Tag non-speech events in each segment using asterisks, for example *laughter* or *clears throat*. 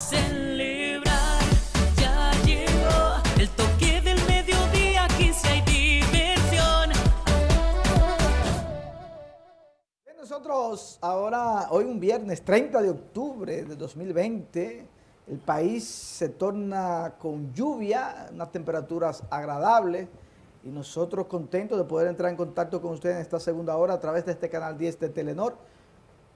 Celebrar, ya llegó el toque del mediodía, Nosotros ahora, hoy un viernes 30 de octubre de 2020, el país se torna con lluvia, unas temperaturas agradables y nosotros contentos de poder entrar en contacto con ustedes en esta segunda hora a través de este canal 10 de Telenor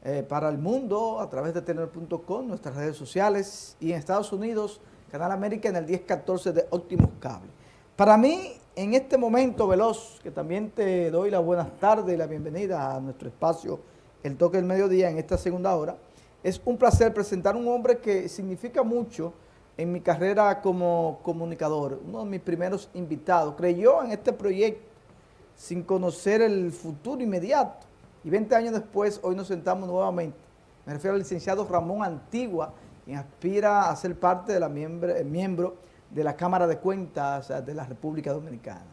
eh, para el mundo, a través de telenor.com, nuestras redes sociales y en Estados Unidos, Canal América en el 1014 de Optimus Cable. Para mí, en este momento veloz, que también te doy las buenas tardes y la bienvenida a nuestro espacio El Toque del Mediodía en esta segunda hora, es un placer presentar un hombre que significa mucho en mi carrera como comunicador, uno de mis primeros invitados, creyó en este proyecto sin conocer el futuro inmediato y 20 años después hoy nos sentamos nuevamente. Me refiero al licenciado Ramón Antigua, quien aspira a ser parte de la miembro, miembro de la Cámara de Cuentas de la República Dominicana.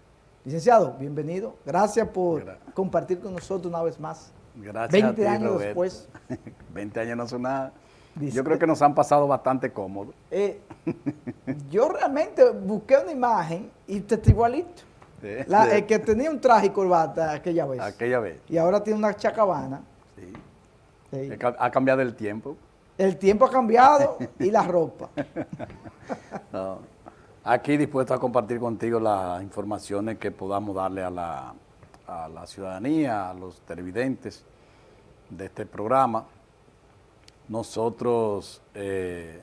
Licenciado, bienvenido. Gracias por Gracias. compartir con nosotros una vez más. Gracias 20 a ti, años Roberto. después. *laughs* 20 años no son nada. Dice- Yo creo que nos han pasado bastante cómodos. Eh, *laughs* yo realmente busqué una imagen y usted está igualito. Sí, La- sí. el que tenía un traje y corbata aquella vez. Aquella vez. Y ahora tiene una chacabana. sí. Ha cambiado el tiempo. El tiempo ha cambiado *laughs* y la ropa. *laughs* No. Aquí dispuesto a compartir contigo las informaciones que podamos darle a la, a la ciudadanía, a los televidentes de este programa. Nosotros eh,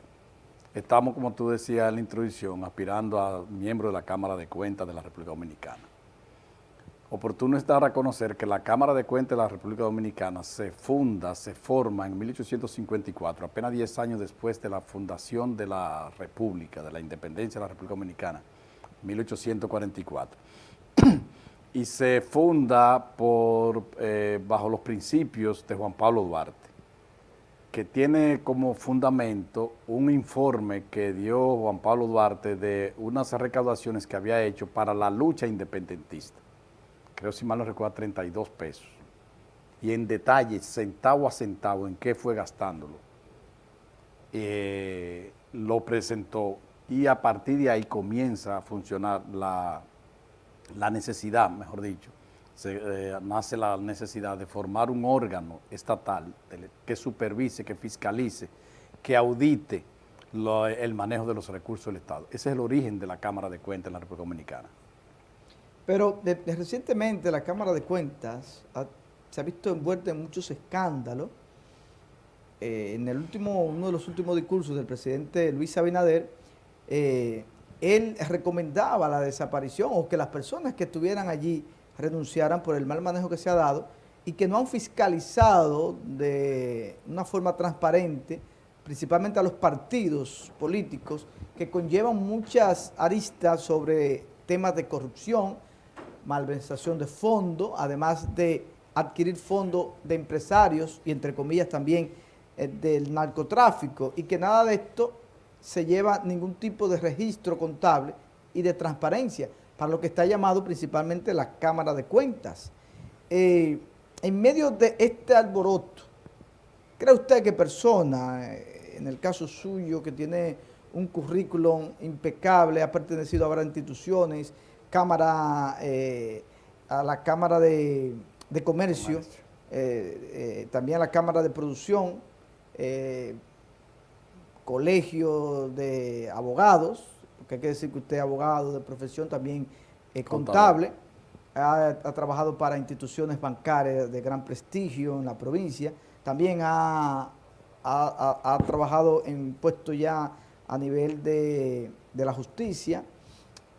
estamos, como tú decías en la introducción, aspirando a miembro de la Cámara de Cuentas de la República Dominicana. Oportuno está reconocer que la Cámara de Cuentas de la República Dominicana se funda, se forma en 1854, apenas 10 años después de la fundación de la República, de la independencia de la República Dominicana, 1844. *clears throat* y se funda eh, bajo los principios de Juan Pablo Duarte, que tiene como fundamento un informe que dio Juan Pablo Duarte de unas recaudaciones que había hecho para la lucha independentista creo si mal no recuerdo, 32 pesos. Y en detalle, centavo a centavo, en qué fue gastándolo. Eh, lo presentó y a partir de ahí comienza a funcionar la, la necesidad, mejor dicho, se, eh, nace la necesidad de formar un órgano estatal que supervise, que fiscalice, que audite el manejo de los recursos del Estado. Ese es el origen de la Cámara de Cuentas en la República Dominicana. Pero de- recientemente la Cámara de Cuentas se ha visto envuelta en muchos escándalos. Eh, en el último, uno de los últimos discursos del presidente Luis Abinader, eh, él recomendaba la desaparición o que las personas que estuvieran allí renunciaran por el mal manejo que se ha dado y que no han fiscalizado de una forma transparente, principalmente a los partidos políticos, que conllevan muchas aristas sobre temas de corrupción, malversación de fondos, además de adquirir fondos de empresarios y entre comillas también eh, del narcotráfico y que nada de esto se lleva ningún tipo de registro contable y de transparencia para lo que está llamado principalmente la Cámara de Cuentas. Eh, en medio de este alboroto, ¿cree usted que persona, eh, en el caso suyo, que tiene un currículum impecable, ha pertenecido a varias instituciones, Cámara, eh, a la Cámara de, de Comercio, eh, también a la Cámara de Producción, Colegio de Abogados, porque hay que decir que usted es abogado de profesión, también es Contable. contable, ha, ha trabajado para instituciones bancarias de gran prestigio en la provincia, también ha, ha- trabajado en puestos ya a nivel de, de la justicia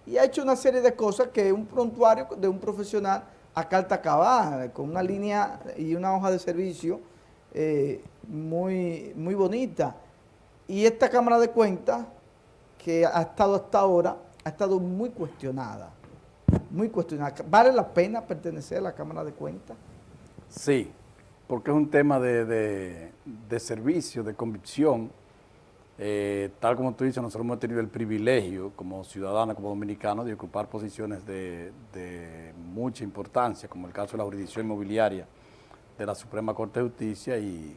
y ha hecho una serie de cosas que un prontuario de un profesional a carta cabal, con una línea y una hoja de servicio eh, muy, muy bonita. Y esta Cámara de Cuentas, que ha estado hasta ahora, ha estado muy cuestionada, muy cuestionada. ¿Vale la pena pertenecer a la Cámara de Cuentas? Sí, porque es un tema de, de- servicio, de convicción. Eh, tal como tú dices, nosotros hemos tenido el privilegio como ciudadanos, como dominicanos, de ocupar posiciones de, de mucha importancia, como el caso de la jurisdicción inmobiliaria de la Suprema Corte de Justicia y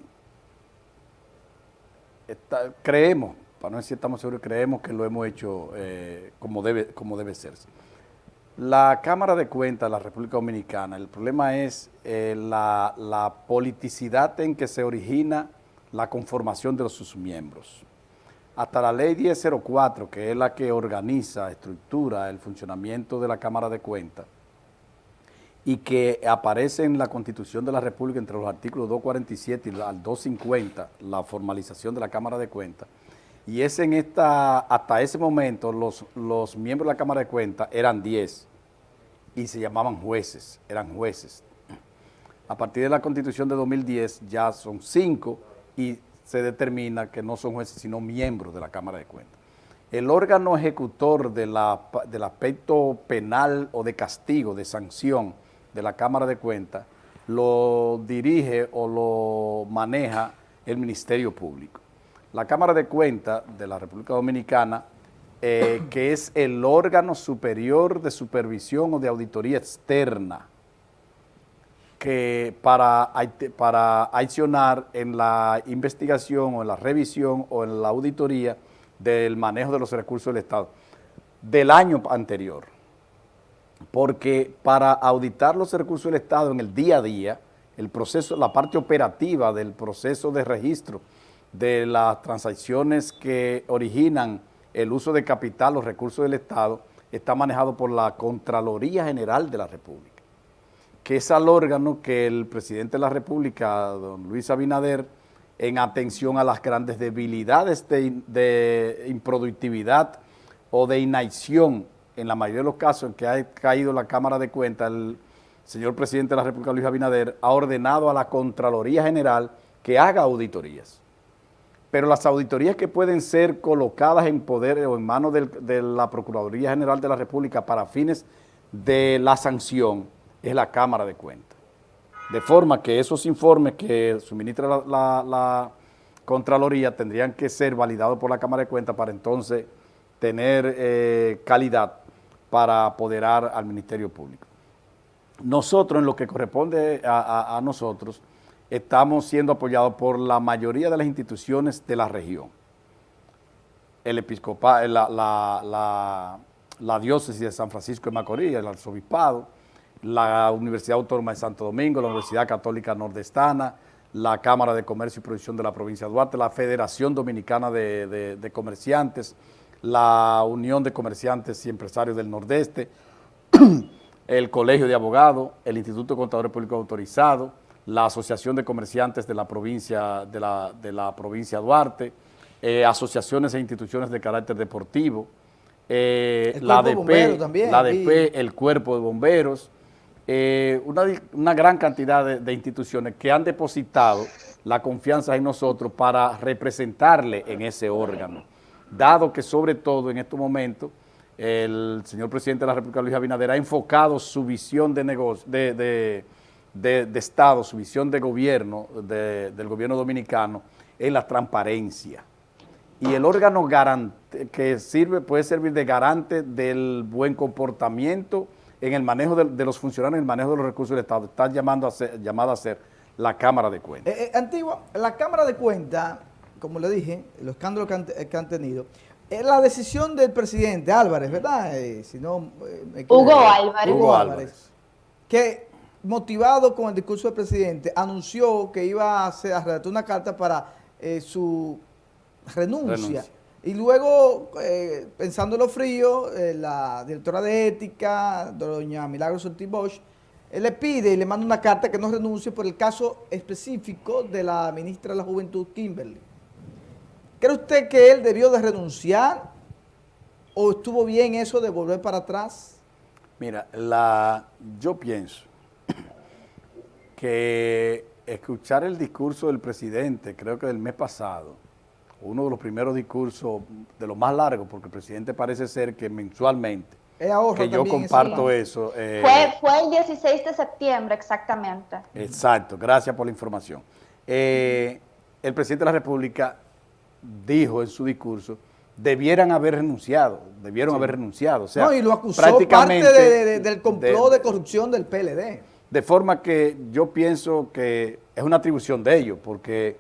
está- creemos para no decir estamos seguros, creemos que lo hemos hecho eh, como, debe, como debe ser. La Cámara de Cuentas de la República Dominicana, el problema es eh, la, politicidad en que se origina la conformación de sus miembros. Hasta la ley 1004, que es la que organiza, estructura el funcionamiento de la Cámara de Cuentas, y que aparece en la Constitución de la República entre los artículos 247 y al 250, la formalización de la Cámara de Cuentas, y es en esta, hasta ese momento los, los miembros de la Cámara de Cuentas eran 10 y se llamaban jueces, eran jueces. A partir de la Constitución de 2010 ya son 5 y se determina que no son jueces sino miembros de la Cámara de Cuentas. El órgano ejecutor del aspecto penal o de castigo, de sanción, de la Cámara de Cuentas lo dirige o lo maneja el Ministerio Público. La Cámara de Cuentas de la República Dominicana, eh, que es el órgano superior de supervisión o de auditoría externa, que para, para accionar en la investigación o en la revisión o en la auditoría del manejo de los recursos del Estado del año anterior. Porque para auditar los recursos del Estado en el día a día, el proceso, la parte operativa del proceso de registro de las transacciones que originan el uso de capital, los recursos del Estado, está manejado por la Contraloría General de la República, que es el órgano que el presidente de la República, don Luis Abinader, en atención a las grandes debilidades de, de improductividad o de inacción en la mayoría de los casos en que ha caído la Cámara de Cuentas, el señor presidente de la República, Luis Abinader, ha ordenado a la Contraloría General que haga auditorías. Pero las auditorías que pueden ser colocadas en poder o en manos de la Procuraduría General de la República para fines de la sanción es la Cámara de Cuentas. De forma que esos informes que suministra la, Contraloría tendrían que ser validados por la Cámara de Cuentas para entonces tener eh, calidad para apoderar al Ministerio Público. Nosotros, en lo que corresponde a, nosotros, estamos siendo apoyados por la mayoría de las instituciones de la región. El episcopado, la, diócesis de San Francisco de Macorís, el arzobispado, la Universidad Autónoma de Santo Domingo, la Universidad Católica Nordestana, la Cámara de Comercio y Producción de la provincia de Duarte, la Federación Dominicana de Comerciantes, la Unión de Comerciantes y Empresarios del Nordeste, *clears throat* el Colegio de Abogados, el Instituto de Contadores Públicos Autorizados, la Asociación de Comerciantes de la provincia de la, de la provincia Duarte, eh, asociaciones e instituciones de carácter deportivo, eh, la ADP, también, la ADP, el Cuerpo de Bomberos, eh, una, una, gran cantidad de, de instituciones que han depositado la confianza en nosotros para representarle en ese órgano. Dado que sobre todo en estos momentos el señor presidente de la República, Luis Abinader, ha enfocado su visión de, negocio, de, Estado, su visión de gobierno, del gobierno dominicano, en la transparencia. Y el órgano garante, que sirve, puede servir de garante del buen comportamiento en el manejo de, los funcionarios, en el manejo de los recursos del Estado, está llamando a ser, llamada a ser la Cámara de Cuentas. Eh, eh, antigua, la Cámara de Cuentas como le dije, los escándalos que han, tenido, es la decisión del presidente Álvarez, ¿verdad? Eh, si no, eh, Hugo Álvarez. Hugo Álvarez. Que motivado con el discurso del presidente, anunció que iba a, hacer, a redactar una carta para eh, su renuncia. Y luego, pensando en lo frío, la directora de ética, doña Milagros Ortiz Bosch, él le pide y le manda una carta que no renuncie por el caso específico de la ministra de la Juventud, Kimberly. ¿Cree usted que él debió de renunciar o estuvo bien eso de volver para atrás? Mira, la, yo pienso que escuchar el discurso del presidente, creo que del mes pasado, uno de los primeros discursos de los más largos, porque el presidente parece ser que mensualmente, que yo comparto eso. Eh, fue, fue, el 16 de septiembre exactamente. Exacto, gracias por la información. Eh, el presidente de la República dijo en su discurso, debieran haber renunciado, debieron haber renunciado. O sea, no, y lo acusó parte del complot de, corrupción del PLD. De forma que yo pienso que es una atribución de ellos, porque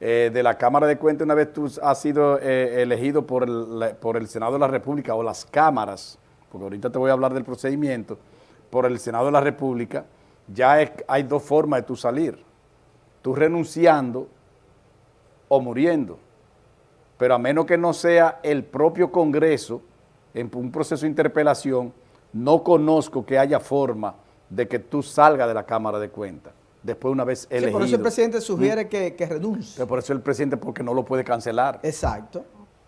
eh, de la Cámara de Cuentas, una vez tú has sido eh, elegido por el, por el Senado de la República o las cámaras, porque ahorita te voy a hablar del procedimiento, por el Senado de la República, ya hay dos formas de tú salir. Tú renunciando o muriendo. Pero a menos que no sea el propio Congreso, en un proceso de interpelación, no conozco que haya forma de que tú salgas de la Cámara de Cuentas, después una vez Sí, elegido. por eso el presidente sugiere que, que renuncie. Pero por eso el presidente, porque no lo puede cancelar. Exacto.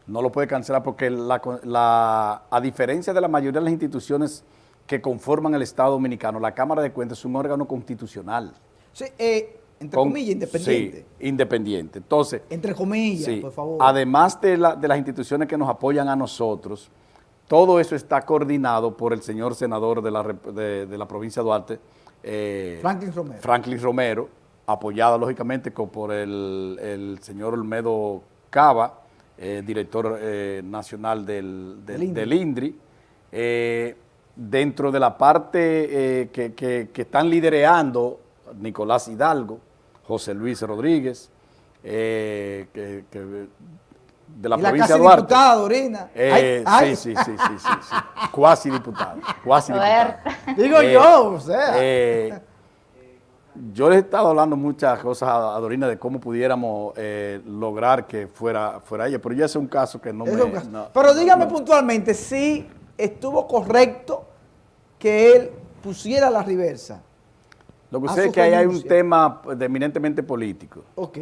No lo puede cancelar porque, la, la- a diferencia de la mayoría de las instituciones que conforman el Estado Dominicano, la Cámara de Cuentas es un órgano constitucional. Sí, eh, entre Con- comillas, independiente. Sí, independiente. Entonces, Entre comillas, Sí. por favor. Además de, la- de las instituciones que nos apoyan a nosotros, todo eso está coordinado por el señor senador de la, de, de la provincia de Duarte, eh, Franklin Romero. Franklin Romero, apoyada lógicamente por el, el señor Olmedo Cava, eh, director eh, nacional del, del- INDRI. del INDRI. Eh, dentro de la parte que, que- que están lidereando Nicolás Hidalgo, José Luis Rodríguez, que- que- de la y la provincia de Duarte. diputada, Dorina. Eh, Ay, ay. Sí, sí, sí, sí, sí, sí. Cuasi diputado, cuasi A ver. diputado. Digo Eh, yo, o sea. eh, yo les he estado hablando muchas cosas a, a Dorina de cómo pudiéramos eh, lograr que fuera, fuera ella, pero ya es un caso que no Es me... no- Pero dígame no- puntualmente si estuvo correcto que él pusiera la reversa. Lo que su es que ahí hay un tema de eminentemente político, Ok.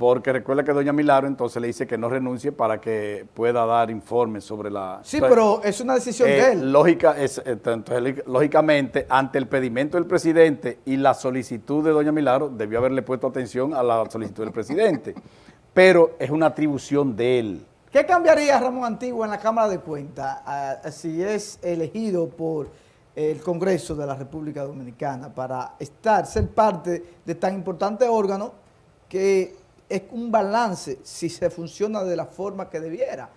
Porque recuerda que doña Milagro entonces le dice que no renuncie para que pueda dar informes sobre la... Sí, Entonces, pero es una decisión Eh, de él. Lógica, es, eh, entonces, lí- lógicamente, ante el pedimento del presidente y la solicitud de doña Milagro, debió haberle puesto atención a la solicitud del presidente. *laughs* Pero es una atribución de él. ¿Qué cambiaría Ramón Antiguo en la Cámara de Cuentas si es elegido por el Congreso de la República Dominicana para estar, ser parte de tan importante órgano que es un balance si se funciona de la forma que debiera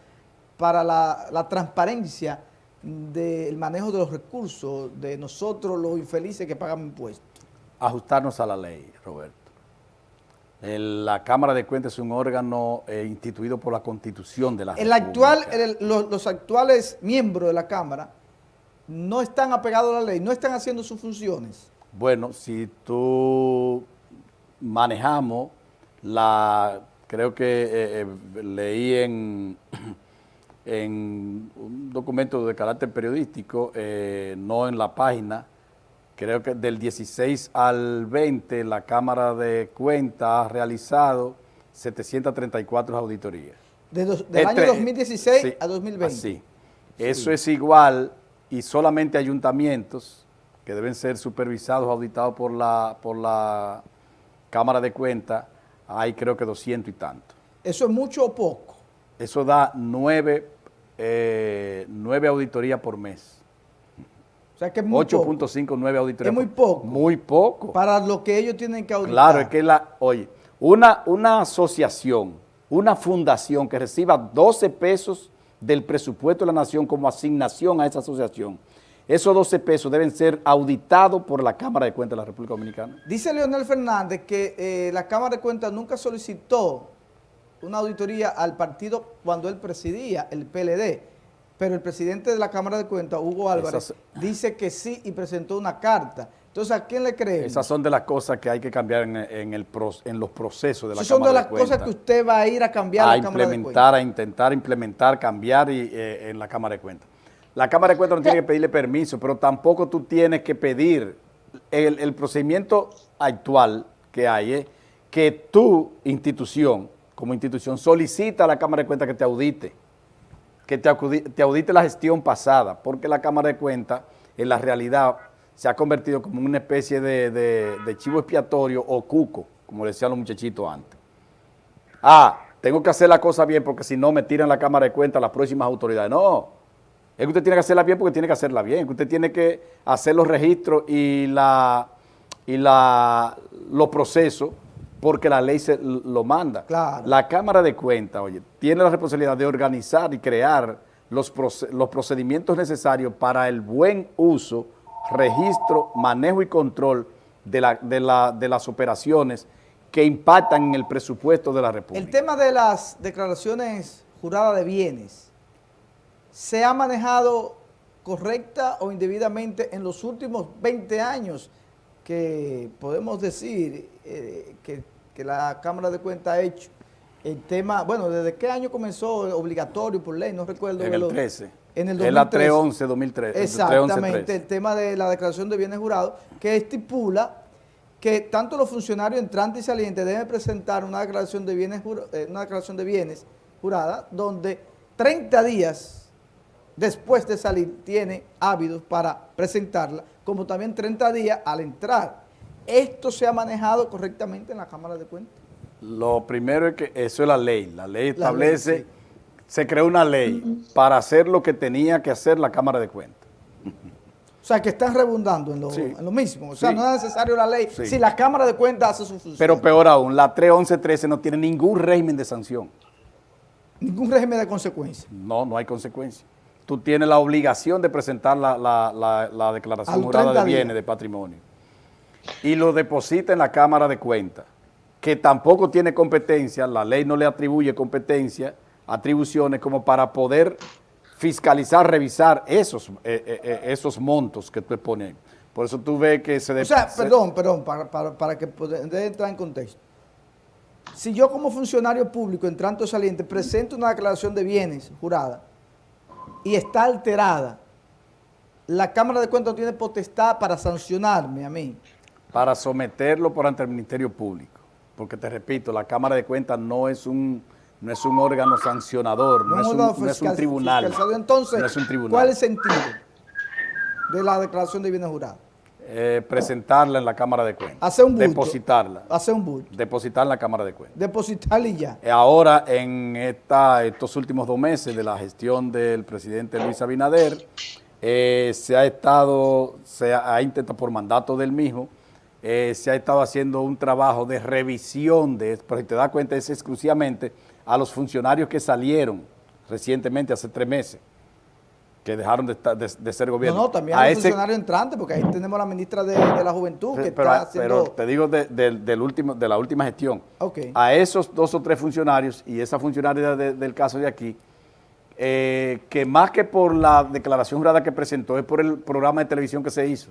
para la, la transparencia del manejo de los recursos de nosotros los infelices que pagamos impuestos? Ajustarnos a la ley, Roberto. El- la Cámara de Cuentas es un órgano eh, instituido por la Constitución de la El actual, el- los, los actuales miembros de la Cámara no están apegados a la ley, no están haciendo sus funciones. Bueno, si tú manejamos la, creo que eh, eh, leí en, *clears throat* en un documento de carácter periodístico, eh, no en la página, creo que del 16 al 20 la Cámara de Cuentas ha realizado 734 auditorías. De dos- del Entre- año 2016 sí, a 2020. así. Eso es igual y solamente ayuntamientos que deben ser supervisados, auditados por la, por la Cámara de Cuentas, hay creo que 200 y tanto. ¿Eso es mucho o poco? Eso da nueve, eh, nueve auditorías por mes. O sea que es muy poco 8.5, 9 auditorías. Es muy poco. Muy poco. para lo que ellos tienen que auditar. Claro, es que la, oye, una, una asociación, una fundación que reciba 12 pesos del presupuesto de la nación como asignación a esa asociación, esos 12 pesos deben ser auditados por la Cámara de Cuentas de la República Dominicana. Dice Leonel Fernández que eh, la Cámara de Cuentas nunca solicitó una auditoría al partido cuando él presidía, el PLD, pero el presidente de la Cámara de Cuentas, Hugo Álvarez, Esas- dice que sí y presentó una carta. Entonces, ¿a quién le creemos? Esas son de las cosas que hay que cambiar en, en el, pro- en los procesos de la Esas son Cámara de las cosas Cuentas. que usted va a ir a cambiar a la Cámara de implementar, Cuentas. a intentar implementar, cambiar y, eh, en la Cámara de Cuentas. La Cámara de Cuentas no tiene que pedirle permiso, pero tampoco tú tienes que pedir. El, el procedimiento actual que hay es que tu institución, como institución, solicita a la Cámara de Cuentas que te audite, que te, audite la gestión pasada, porque la Cámara de Cuentas, en la realidad, se ha convertido como una especie de, de- de chivo expiatorio o cuco, como decían los muchachitos antes ah, tengo que hacer la cosa bien porque si no me tiran la Cámara de Cuentas las próximas autoridades. No, es que usted tiene que hacerla bien porque tiene que hacerla bien, que usted tiene que hacer los registros y, la, y la, los procesos porque la ley se lo manda. Claro. La Cámara de Cuentas, oye, tiene la responsabilidad de organizar y crear los, los procedimientos necesarios para el buen uso, registro, manejo y control de, la- de la- de las operaciones que impactan en el presupuesto de la República. El tema de las declaraciones juradas de bienes, ¿se ha manejado correcta o indebidamente en los últimos 20 años que podemos decir eh, que, que la Cámara de Cuentas ha hecho el tema, bueno, ¿desde qué año comenzó obligatorio por ley? No recuerdo. En el lo- 13. En el Es la 2013. 311 2013. Exactamente, el tema de la declaración de bienes jurados, que estipula que tanto los funcionarios entrantes y salientes deben presentar una declaración de bienes, eh, una declaración de bienes jurada, donde 30 días después de salir tiene ávidos para presentarla, como también 30 días al entrar. Esto se ha manejado correctamente en la Cámara de Cuentas. Lo primero es que eso es la ley. La ley ley, establece, sí. se creó una ley para hacer lo que tenía que hacer la Cámara de Cuentas. O sea, que están redundando en lo, Sí. en lo mismo. O sea, Sí. no es necesario la ley si la Cámara de Cuentas hace su función. Pero peor aún, la 31113 no tiene ningún régimen de sanción. Ningún régimen de consecuencia. No, no hay consecuencia. Tú tienes la obligación de presentar la, la- la- declaración jurada de 30 días. bienes, de patrimonio. Y lo deposita en la Cámara de Cuentas, que tampoco tiene competencia, la ley no le atribuye competencia, atribuciones como para poder fiscalizar, revisar esos, eh, eh, eh, esos montos que tú expones. Por eso tú ves que se... O sea, se- perdón, perdón, para, para, para que pueda entrar en contexto. Si yo como funcionario público entrante o saliente presento una declaración de bienes jurada y está alterada, la Cámara de Cuentas tiene potestad para sancionarme a mí. para someterlo por ante el Ministerio Público. Porque te repito, la Cámara de Cuentas no es un, no es un órgano sancionador, no, No es, un, órgano no es un fiscal- tribunal. Entonces, no es un tribunal. ¿cuál es el sentido de la declaración de bienes jurados? Eh, presentarla en la Cámara de Cuentas. Hacer un bulto. Depositarla. Hacer un bulto. Depositarla en la Cámara de Cuentas. Depositarle y ya. Eh, Ahora, en esta, estos últimos dos meses de la gestión del presidente Luis Abinader, eh, se ha estado, se ha, ha intentado por mandato del mismo, eh, se ha estado haciendo un trabajo de revisión de, pero si te das cuenta, es exclusivamente a los funcionarios que salieron recientemente, hace tres meses, que dejaron de, estar- de- de ser No, gobierno. no, también A los ese- funcionarios entrantes, porque ahí tenemos a la ministra de, de la Juventud que pero, está pero haciendo... te digo de, de- del último, de la última gestión. A esos dos o tres funcionarios y esa funcionaria de- del caso de aquí, eh, que más que por la declaración jurada que presentó, es por el programa de televisión que se hizo,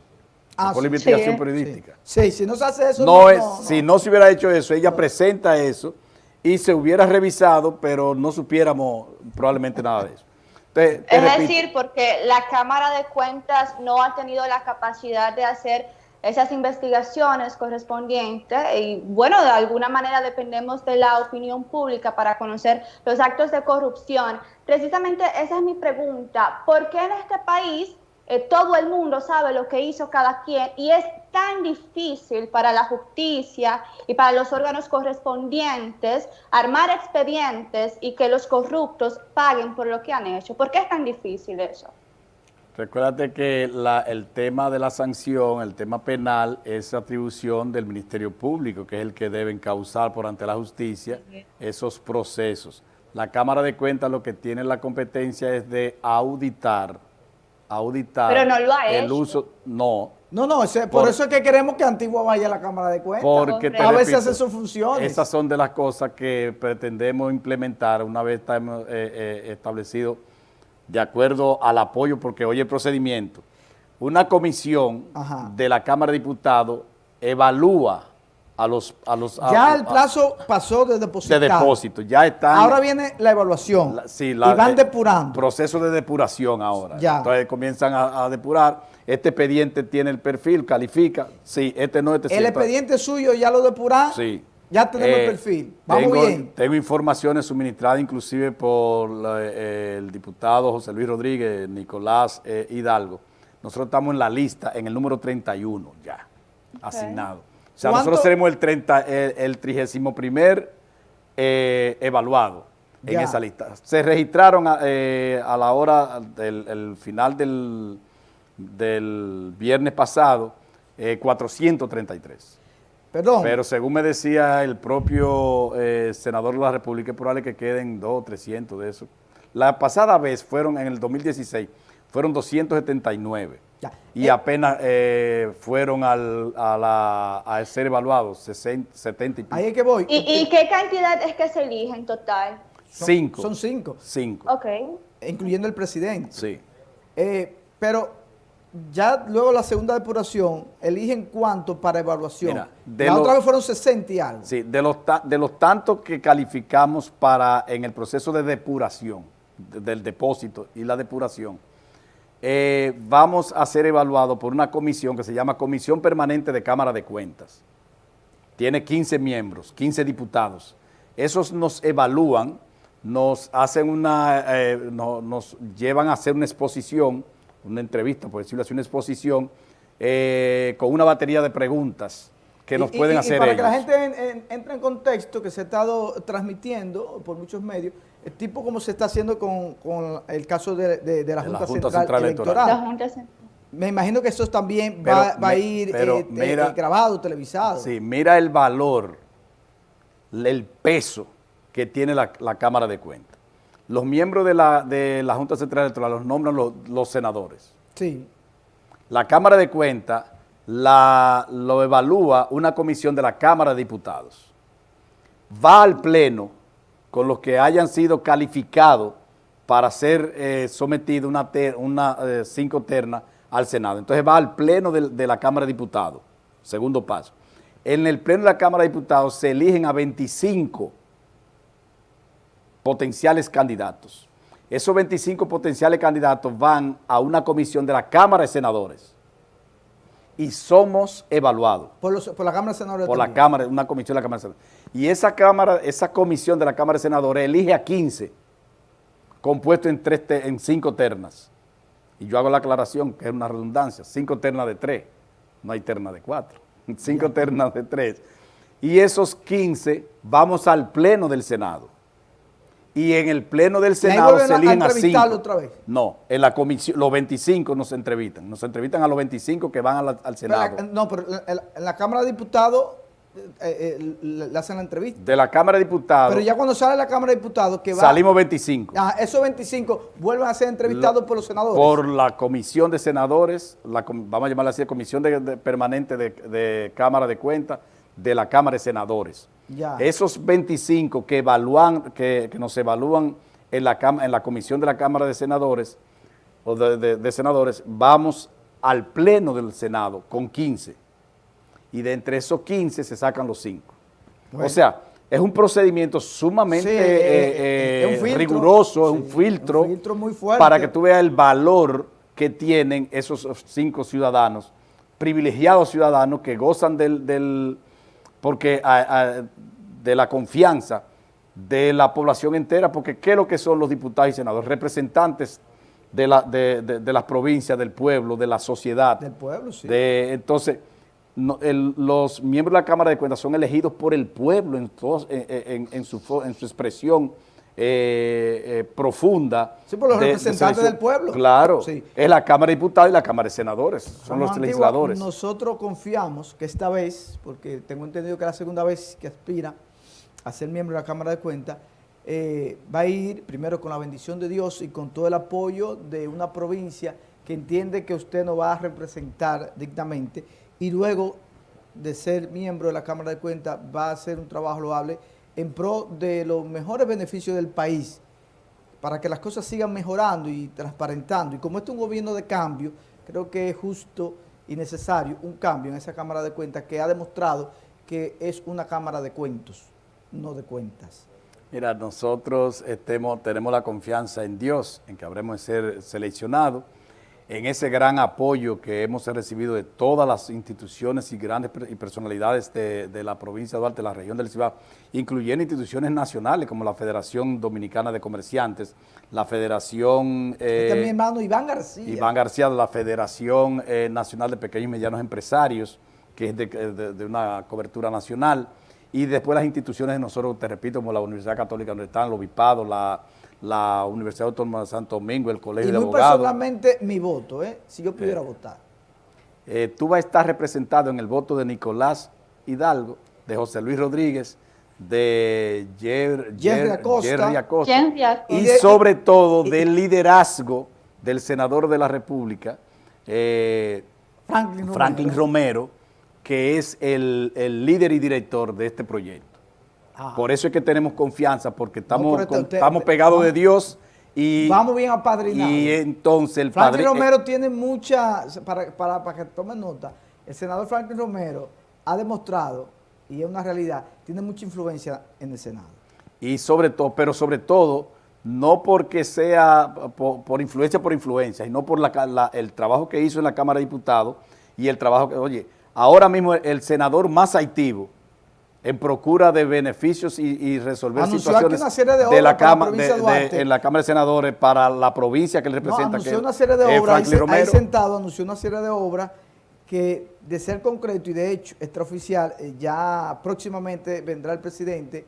Ah, por la sí. investigación Sí. periodística. Sí, si no se hace eso... No es, si no se hubiera hecho eso, ella presenta eso y se hubiera revisado, pero no supiéramos probablemente nada de eso. Te- te Es repito, decir, porque la Cámara de Cuentas no ha tenido la capacidad de hacer esas investigaciones correspondientes y bueno, de alguna manera dependemos de la opinión pública para conocer los actos de corrupción. Precisamente esa es mi pregunta. ¿Por qué en este país eh, todo el mundo sabe lo que hizo cada quien y es tan difícil para la justicia y para los órganos correspondientes armar expedientes y que los corruptos paguen por lo que han hecho? ¿Por qué es tan difícil eso? Recuérdate que el tema de la sanción, el tema penal, es atribución del Ministerio Público, que es el que debe encauzar por ante la justicia esos procesos. La Cámara de Cuentas lo que tiene la competencia es de auditar, auditar Pero no lo ha el hecho. uso, no, No, no, ese- por, Por- eso es que queremos que Antigua vaya a la Cámara de Cuentas. porque te a repito, hace sus funciones. Esas son de las cosas que pretendemos implementar una vez estamos eh, eh, establecido de acuerdo al apoyo, porque hoy el procedimiento, una comisión Ajá. de la Cámara de Diputados evalúa a los... A los a- ya a- el plazo pasó de de depositar. depósito, ya están... Ahora viene la evaluación. la- sí, y van eh, depurando. Proceso de depuración ahora. Ya. Entonces comienzan a, a depurar. Este expediente tiene el perfil, califica. Sí, este no, este sí. el expediente suyo ya lo depuran. Sí. Ya tenemos Eh, el perfil. Vamos tengo, bien. Tengo informaciones suministradas inclusive por la- eh, el diputado José Luis Rodríguez, Nicolás eh, Hidalgo. Nosotros estamos en la lista, en el número 31 ya, asignado. O sea, ¿Cuánto? nosotros seremos el, 30, el, el 31 eh, evaluado en esa lista. Se registraron a, eh, a la hora del el final del, del viernes pasado eh, 433. Perdón. Pero según me decía el propio eh, senador de la República, es probable que queden dos o 300 de eso. La pasada vez fueron, en el 2016, fueron 279. Ya. Y Eh, apenas eh, fueron al, a, la- a ser evaluados 60, 70 y pico. Ahí es que voy. ¿Y, y qué cantidad es que se elige en total? Son- cinco. Son cinco, Cinco. Ok. incluyendo el presidente. Sí. Eh, pero ya luego la segunda depuración, eligen cuánto para evaluación. Mira, de la otra vez fueron 60 y algo. Sí, de los, ta- de los tantos que calificamos para en el proceso de depuración, de- del depósito y la depuración, eh, vamos a ser evaluados por una comisión que se llama Comisión Permanente de Cámara de Cuentas. Tiene 15 miembros, 15 diputados. Esos nos evalúan, nos hacen una, eh, no- nos llevan a hacer una exposición, una entrevista, por decirlo así, una exposición, eh, con una batería de preguntas que nos Y- pueden y- hacer y para ellos. que la gente en- en- entre en contexto, que se ha estado transmitiendo por muchos medios, el tipo como se está haciendo con, con el caso de, de- de la De la Junta, Junta Central, Central Electoral. La Junta Central. Me imagino que eso también Pero va, va a ir pero eh, mira- eh, grabado, televisado. Sí, mira el valor, el peso que tiene la, la Cámara de Cuentas. Los miembros de la, de la Junta Central Electoral los nombran los, los senadores. Sí. La Cámara de Cuentas la, lo evalúa una comisión de la Cámara de Diputados. Va al Pleno con los que hayan sido calificados para ser eh, sometido una, una eh, cinco ternas al Senado. Entonces va al Pleno del- de, la Cámara de Diputados, segundo paso. En el Pleno de la Cámara de Diputados se eligen a 25 potenciales candidatos. Esos 25 potenciales candidatos van a una comisión de la Cámara de Senadores y somos evaluados Por, los- por la Cámara de Senadores. por la. Cámara, una comisión de la Cámara de Senadores. Y esa, cámara, esa comisión de la Cámara de Senadores elige a 15, compuesto en, tres te- en cinco ternas. Y yo hago la aclaración, que es una redundancia, cinco ternas de tres, no hay terna de cuatro, *laughs* cinco ternas de tres. Y esos 15 vamos al Pleno del Senado. Y en el Pleno del Senado se a- a eligen a entrevistarlo cinco. otra vez. No, en la comisión, los 25 nos entrevistan, nos entrevistan a los 25 que van a la- al Pero Senado. la- no, pero en la, Cámara de Diputados eh, eh, le, le hacen la entrevista. De la Cámara de Diputados Pero ya cuando sale la Cámara de Diputados, que va. salimos 25. Ajá, esos 25 vuelven a ser entrevistados por los senadores. Por la comisión de senadores, la vamos a llamarla así, comisión de- de- permanente de, de Cámara de Cuentas, de la Cámara de Senadores. Ya. Esos 25 que evalúan, que, que nos evalúan en la, en la comisión de la Cámara de Senadores, o de, de- de senadores, vamos al pleno del Senado con 15. Y de entre esos 15 se sacan los 5. Bueno. O sea, es un procedimiento sumamente Sí, eh, eh, es un filtro. riguroso, es un filtro, un filtro muy fuerte. para que tú veas el valor que tienen esos cinco ciudadanos, privilegiados ciudadanos que gozan del, del- porque a- a- de la confianza de la población entera, porque ¿qué es lo que son los diputados y senadores? Representantes de, la, de, de- de las provincias, del pueblo, de la sociedad. Del pueblo, sí. De- entonces, no- el- los miembros de la Cámara de Cuentas son elegidos por el pueblo en, todos- en- en- en su, fo- en su expresión eh, eh, profunda. Sí, por los de- representantes del pueblo. Claro, Sí. es la Cámara de Diputados y la Cámara de Senadores, son los Antigua, legisladores. Nosotros confiamos que esta vez, porque tengo entendido que es la segunda vez que aspira a ser miembro de la Cámara de Cuentas, eh, va a ir primero con la bendición de Dios y con todo el apoyo de una provincia que entiende que usted no va a representar dignamente y luego de ser miembro de la Cámara de Cuentas va a hacer un trabajo loable en pro de los mejores beneficios del país para que las cosas sigan mejorando y transparentando. Y como este es un gobierno de cambio, creo que es justo y necesario un cambio en esa Cámara de Cuentas que ha demostrado que es una Cámara de cuentos, no de cuentas. Mira, nosotros estemos, tenemos la confianza en Dios, en que habremos de ser seleccionados, en ese gran apoyo que hemos recibido de todas las instituciones y grandes y personalidades de, de la provincia de Duarte, de la región del Cibao, incluyendo instituciones nacionales como la Federación Dominicana de Comerciantes, la Federación... este es mi eh, hermano Iván García. Iván García la Federación eh, Nacional de Pequeños y Medianos Empresarios, que es de, de- de una cobertura nacional, y después las instituciones de nosotros, te repito, como la Universidad Católica donde están los obispados, la, la Universidad Autónoma de Santo Domingo, el Colegio y de muy Abogados. personalmente mi voto, ¿eh? si yo pudiera votar. Eh, tú vas a estar representado en el voto de Nicolás Hidalgo, de José Luis Rodríguez, de Jer- Jerry Jer- Acosta. Jerry Acosta, Jerry Acosta. y Y sobre todo del liderazgo del senador de la República, eh, Franklin Romero. Franklin Romero, que es el, el líder y director de este proyecto. Por eso es que tenemos confianza, porque estamos, con- estamos pegados de Dios y, Vamos bien apadrinados. y entonces el Franklin padre... Romero tiene mucha, para, para, para que tomen nota, el senador Franklin Romero ha demostrado, y es una realidad, tiene mucha influencia en el Senado. y sobre todo, pero sobre todo, no porque sea por, por influencia por influencia, sino por la, ca- la- el trabajo que hizo en la Cámara de Diputados y el trabajo que, oye, ahora mismo el senador más activo en procura de beneficios y, y resolver Anunció situaciones una serie de de obras la Cámara de en la Cámara de Senadores para la provincia que él No, representa. anunció que una serie de es obras, ahí, ahí sentado anunció una serie de obras que de ser concreto y de hecho extraoficial, eh, ya próximamente vendrá el presidente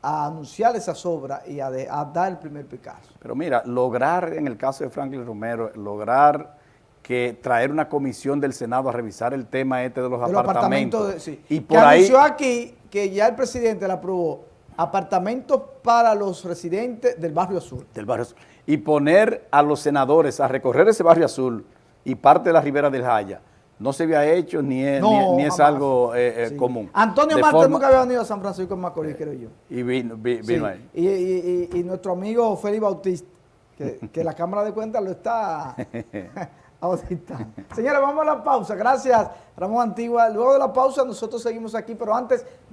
a anunciar esas obras y a, de- a dar el primer Picasso. Pero mira, lograr, en el caso de Franklin Romero, lograr que traer una comisión del Senado a revisar el tema este de los de los apartamentos. apartamentos, de- sí. Y que por ahí, anunció aquí que ya el presidente le aprobó apartamentos para los residentes del barrio azul. del barrio Azul, y poner a los senadores a recorrer ese barrio azul y parte de la ribera del Jaya, no se había hecho ni es, No, ni- ni es algo eh, eh, Sí. común. Antonio Marte forma- nunca había venido a San Francisco de Macorís, creo yo. Y vino, vi- Sí. vino ahí. Y, y- y- y nuestro amigo Félix Bautista, que, que la Cámara de Cuentas lo está *laughs* auditando. Señores, vamos a la pausa. Gracias, Ramón Antigua. Luego de la pausa nosotros seguimos aquí, pero antes... mira,